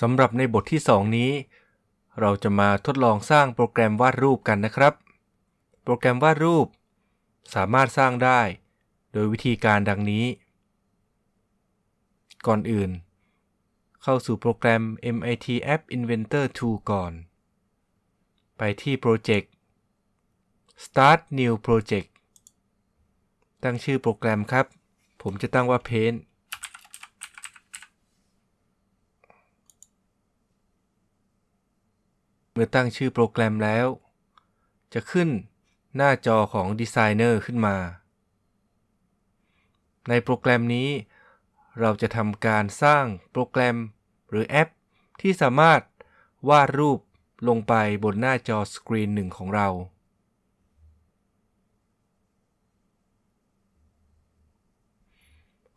สำหรับในบทที่ 2 นี้ เราจะมาทดลองสร้างโปรแกรมวาดรูปกันนะครับ โปรแกรมวาดรูป สามารถสร้างได้ โดยวิธีการดังนี้ ก่อนอื่น เข้าสู่โปรแกรม MIT App Inventor 2 ก่อน ไปที่ Project Start New Project ตั้งชื่อโปรแกรมครับ ผมจะตั้งว่า Paint เมื่อตั้งชื่อโปรแกรมแล้ว จะขึ้นหน้าจอของ Designer ขึ้นมา ในโปรแกรมนี้ เราจะทำการสร้างโปรแกรมหรือแอป ที่สามารถวาดรูปลงไปบนหน้าจอสกรีนหนึ่งของเรา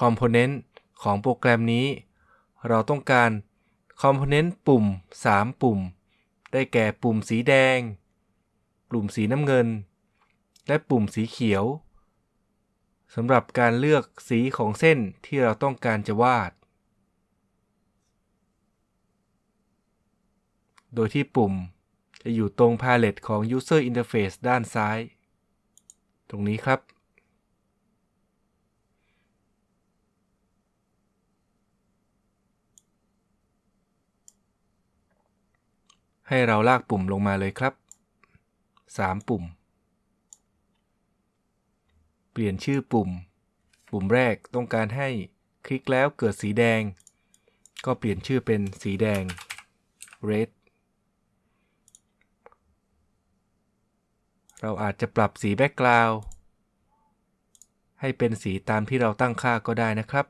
คอมโพเนนต์ของโปรแกรมนี้ เราต้องการคอมโพเนนต์ปุ่ม 3 ปุ่ม ได้แก่ปุ่มสีแดง ปุ่มสีน้ำเงิน และปุ่มสีเขียวสำหรับการเลือกสีของเส้นที่เราต้องการจะวาด โดยที่ปุ่มจะอยู่ตรงพาเลตของ User Interface ด้านซ้าย ตรงนี้ครับ ให้เราลากปุ่มลงมาเลยครับ 3 ปุ่ม เปลี่ยนชื่อปุ่ม ปุ่มแรกต้องการให้คลิกแล้วเกิดสีแดง ก็เปลี่ยนชื่อเป็นสีแดง red เราอาจจะปรับสีแบ็กกราวด์ให้เป็นสีตามที่เราตั้งค่าก็ได้นะครับ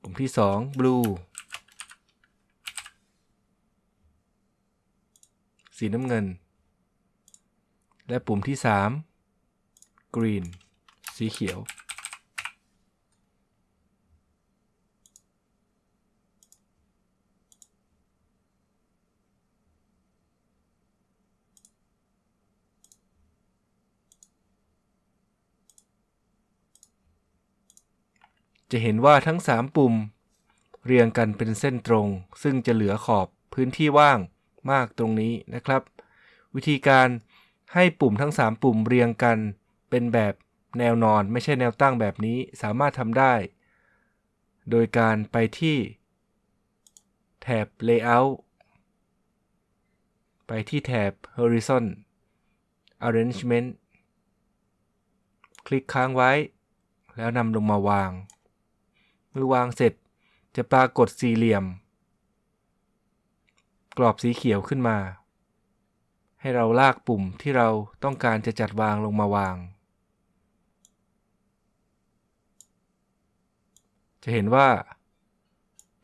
ปุ่มที่ 2 blue สีน้ำเงิน และปุ่มที่ 3 green สีเขียว จะเห็นว่าทั้ง 3 ปุ่ม เรียงกันเป็นเส้นตรง ซึ่งจะเหลือขอบพื้นที่ว่าง มากตรงนี้นะครับ วิธีการให้ปุ่มทั้ง 3 ปุ่มเรียงกัน เป็นแบบแนวนอนไม่ใช่แนวตั้งแบบนี้สามารถทำได้ โดยการไปที่ แถบ Layout ไปที่แถบ Horizon Arrangement คลิกค้างไว้ แล้วนำลงมาวาง เมื่อวางเสร็จจะปรากฏสี่เหลี่ยม กรอบสีเขียวขึ้นมา ให้เราลากปุ่มที่เราต้องการจะจัดวางลงมาวาง จะเห็นว่า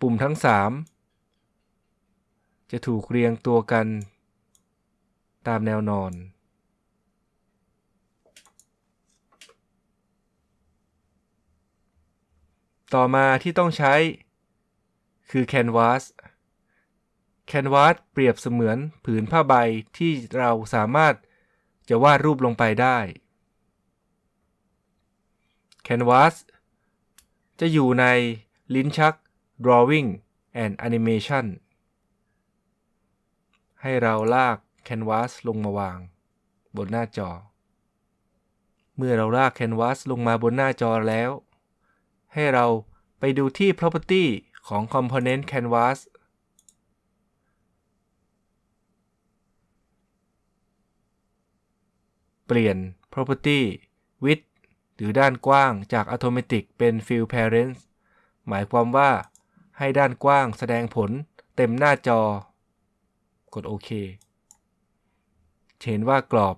ปุ่มทั้ง 3 จะถูกเรียงตัวกัน ตามแนวนอนต่อมาที่ต้องใช้คือ Canvas Canvas เปรียบเสมือนผืนผ้าใบที่เราสามารถจะวาดรูปลงไปได้ Canvas จะอยู่ในลิ้นชัก Drawing and Animation ให้เราลาก Canvas ลงมาวาง บนหน้าจอ เมื่อเราลาก Canvas ลงมาบนหน้าจอแล้ว ให้เราไปดูที่ Property ของ Component Canvas เปลี่ยน property width หรือด้านกว้างจาก automatic เป็น fill parent หมายความว่าให้ด้านกว้างแสดงผลเต็มหน้าจอ กดโอเคเห็นว่ากรอบ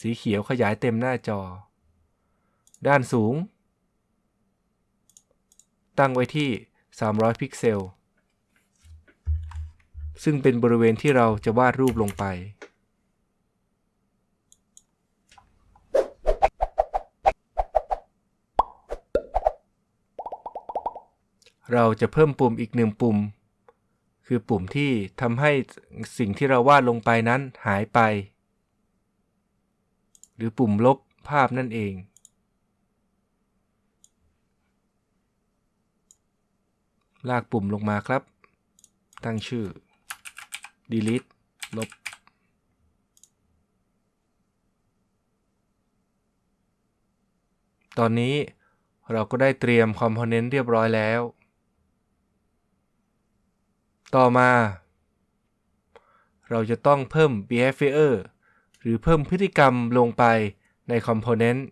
สีเขียวขยายเต็มหน้าจอ ด้านสูง ตั้งไว้ที่ 300 พิกเซล ซึ่งเป็นบริเวณที่เราจะวาดรูปลงไป เราจะเพิ่มปุ่มอีกหนึ่งปุ่ม คือปุ่มที่ทำให้สิ่งที่เราวาดลงไปนั้นหายไป หรือปุ่มลบภาพนั่นเอง ลากปุ่มลงมาครับ ตั้งชื่อ delete ลบตอนนี้เราก็ได้เตรียมคอมโพเนนต์เรียบร้อยแล้ว ต่อมา เราจะต้องเพิ่ม behavior หรือเพิ่มพฤติกรรมลงไปในคอมโพเนนต์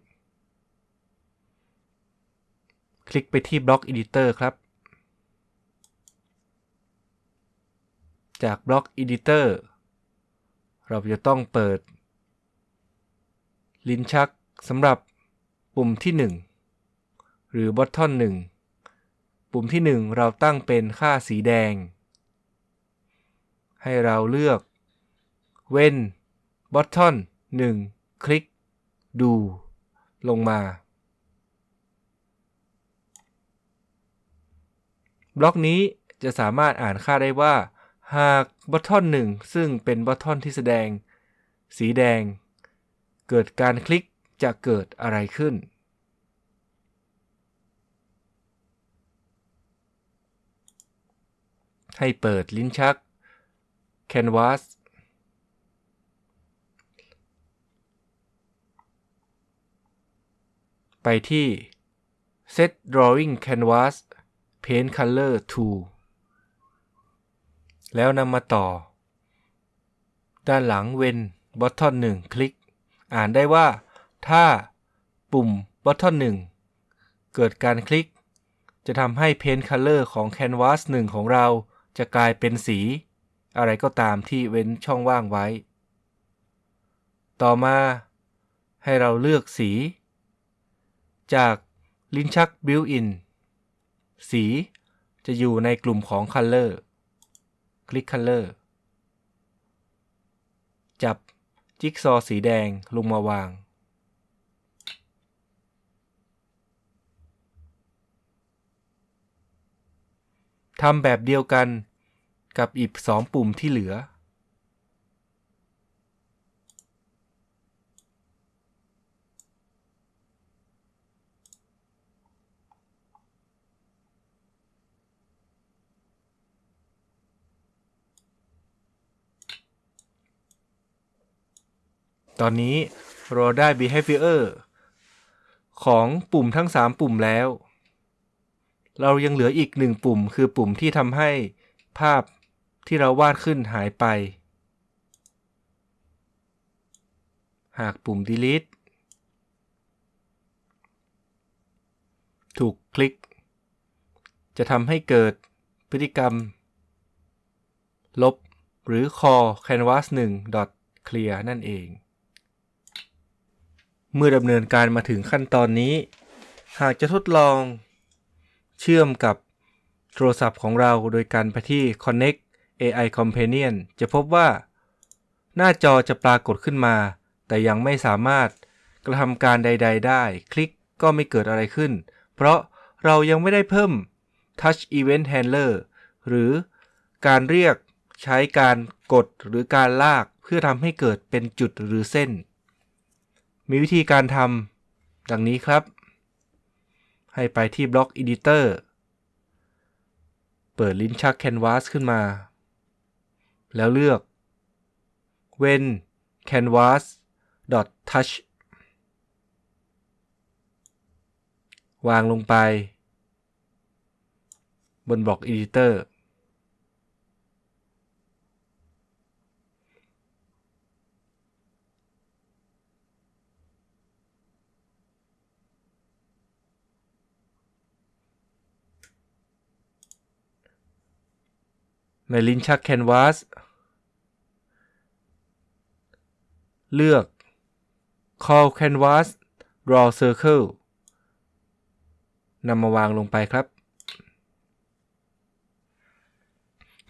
คลิกไปที่ Block Editor ครับ จาก Block Editor เราจะต้องเปิด ลิ้นชักสำหรับปุ่มที่ 1 หรือ Button 1 ปุ่มที่ 1 เราตั้งเป็นค่าสีแดง ให้เราเลือก When Button 1 คลิก ดู ลงมา บล็อกนี้จะสามารถอ่านค่าได้ว่า หากบัตทอนหนึ่งซึ่งเป็นบัตทอนที่แสดง สีแดง เกิดการคลิกจะเกิดอะไรขึ้น ให้เปิดลิ้นชัก Canvas ไปที่ Set Drawing Canvas Paint Color to แล้วนำมาต่อ ด้านหลังเว้น Button 1 คลิก อ่านได้ว่าถ้าปุ่ม Button 1 เกิดการคลิก จะทำให้ Paint Color ของ Canvas 1 ของเราจะกลายเป็นสี อะไรก็ตามที่เว้นช่องว่างไว้ ต่อมาให้เราเลือกสี จากลิ้นชัก Built-in สีจะอยู่ในกลุ่มของ Color คลิก Color จับจิ๊กซอสีแดงลงมาวาง ทำแบบเดียวกัน กับอีกสองปุ่มที่เหลือ ตอนนี้เราได้ behavior ของปุ่มทั้ง 3 ปุ่มแล้ว เรายังเหลืออีกหนึ่งปุ่มคือปุ่มที่ทำให้ภาพ ที่เราวาดขึ้นหายไป หากปุ่ม delete ถูกคลิก จะทำให้เกิดพฤติกรรม ลบ หรือ call canvas 1 clear นั่นเอง เมื่อดำเนินการมาถึงขั้นตอนนี้ หากจะทดลอง เชื่อมกับโทรศัพท์ของเราโดยการไปที่ Connect AI Companion จะพบว่า หน้าจอจะปรากฏขึ้นมา แต่ยังไม่สามารถกระทำการใด ๆ ได้ คลิกก็ไม่เกิดอะไรขึ้น เพราะเรายังไม่ได้เพิ่ม Touch Event Handler หรือการเรียกใช้การกดหรือการลากเพื่อทำให้เกิดเป็นจุดหรือเส้น มีวิธีการทำดังนี้ครับ ให้ไปที่ Block Editor เปิดลิ้นชัก Canvas ขึ้นมา แล้วเลือก when canvas touch วางลงไป บนบล็อก Editor ในลิ้นชัก Canvas เลือก Call Canvas Draw Circle นำมาวางลงไปครับ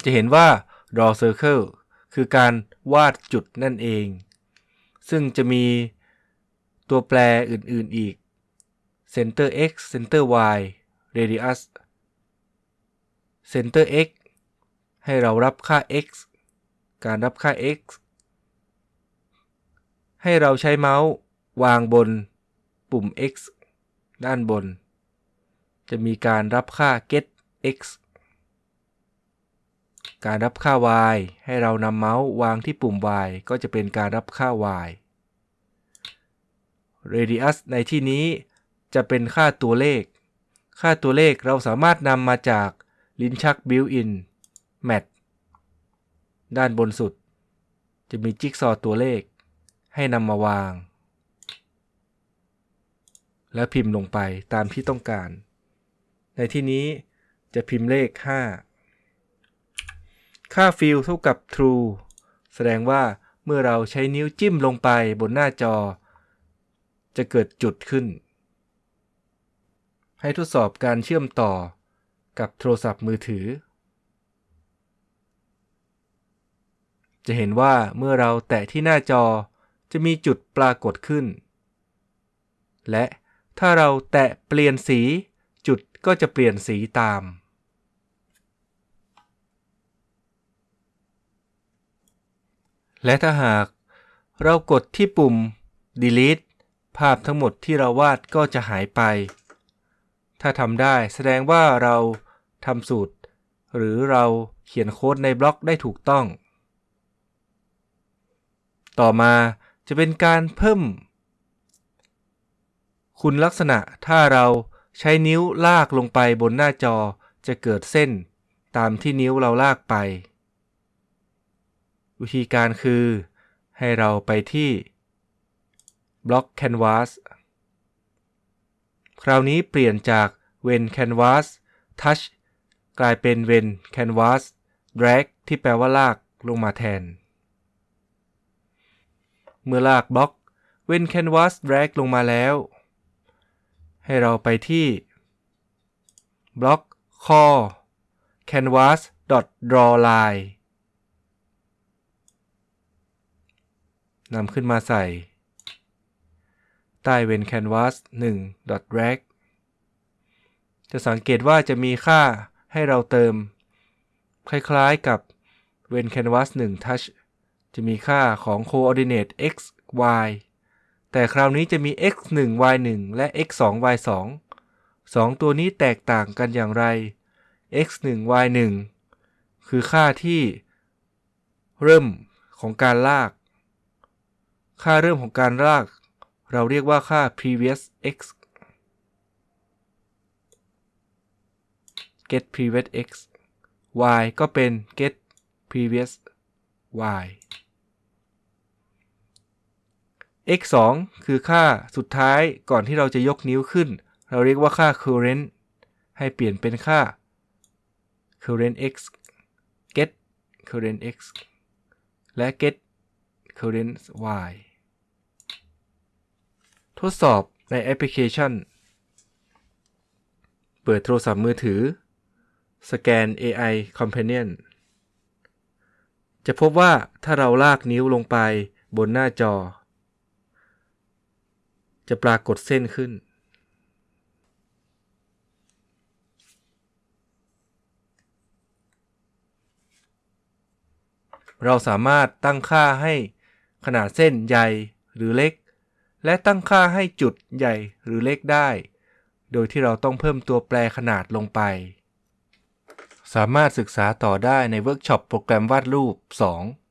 จะเห็นว่า Draw Circle คือการวาดจุดนั่นเอง ซึ่งจะมีตัวแปรอื่น ๆ อีก Center X Center Y Radius Center X ให้เรารับค่า x การรับค่า x ให้เราใช้เมาส์วางบนปุ่ม x ด้านบน จะมีการรับค่า get x การรับค่า y ให้เรานำเมาส์วางที่ปุ่ม y ก็จะเป็นการรับค่า y radius ในที่นี้จะเป็นค่าตัวเลข ค่าตัวเลขเราสามารถนำมาจากลิ้นชัก built-in mat ด้านบนสุด จะมีจิ๊กซอตัวเลข ให้นำมาวาง และพิมพ์ลงไปตามที่ต้องการ ในที่นี้จะพิมพ์เลข 5 ค่า fill เท่ากับ true แสดงว่าเมื่อเราใช้นิ้วจิ้มลงไปบนหน้าจอ จะเกิดจุดขึ้น ให้ทดสอบการเชื่อมต่อกับโทรศัพท์มือถือ จะเห็นว่าเมื่อเราแตะที่หน้าจอ จะมีจุดปรากฏขึ้น และถ้าเราแตะเปลี่ยนสี จุดก็จะเปลี่ยนสีตาม และถ้าหากเรากดที่ปุ่ม delete ภาพทั้งหมดที่เราวาดก็จะหายไป ถ้าทำได้แสดงว่าเราทำสูตร หรือเราเขียนโค้ดในบล็อกได้ถูกต้อง ต่อมา จะเป็นการเพิ่ม คุณลักษณะถ้าเราใช้นิ้วลากลงไปบนหน้าจอจะเกิดเส้น ตามที่นิ้วเราลากไป วิธีการคือ ให้เราไปที่บล็อก Canvas คราวนี้เปลี่ยนจาก When Canvas Touch กลายเป็น When Canvas Drag ที่แปลว่าลากลงมาแทน เมื่อลากบล็อก When Canvas Drag ลงมาแล้ว ให้เราไปที่บล็อก Core Canvas draw line นำขึ้นมาใส่ ใต้เวน canvas 1 drag จะสังเกตว่าจะมีค่าให้เราเติม คล้ายๆกับเวน canvas 1 touch จะมีค่าของ coordinate x y แต่คราวนี้จะมี x 1 y 1และ x 2 y 2 2 ตัวนี้แตกต่างกันอย่างไร x 1 y 1คือค่าที่เริ่มของการลาก ค่าเริ่มของการลาก เราเรียกว่าค่า previous x get previous x y ก็เป็น get previous y x 2คือค่าสุดท้ายก่อนที่เราจะยกนิ้วขึ้น เราเรียกว่าค่า current ให้เปลี่ยนเป็นค่า current x get current x และ get current y ทดสอบในแอปพลิเคชัน เปิดโทรศัพท์มือถือ สแกน AI Companion จะพบว่าถ้าเราลากนิ้วลงไปบนหน้าจอ จะปรากฏเส้นขึ้น เราสามารถตั้งค่าให้ขนาดเส้นใหญ่หรือเล็ก และตั้งค่าให้จุดใหญ่หรือเล็กได้ โดยที่เราต้องเพิ่มตัวแปรขนาดลงไป สามารถศึกษาต่อได้ในเวิร์กช็อปโปรแกรมวาดรูป 2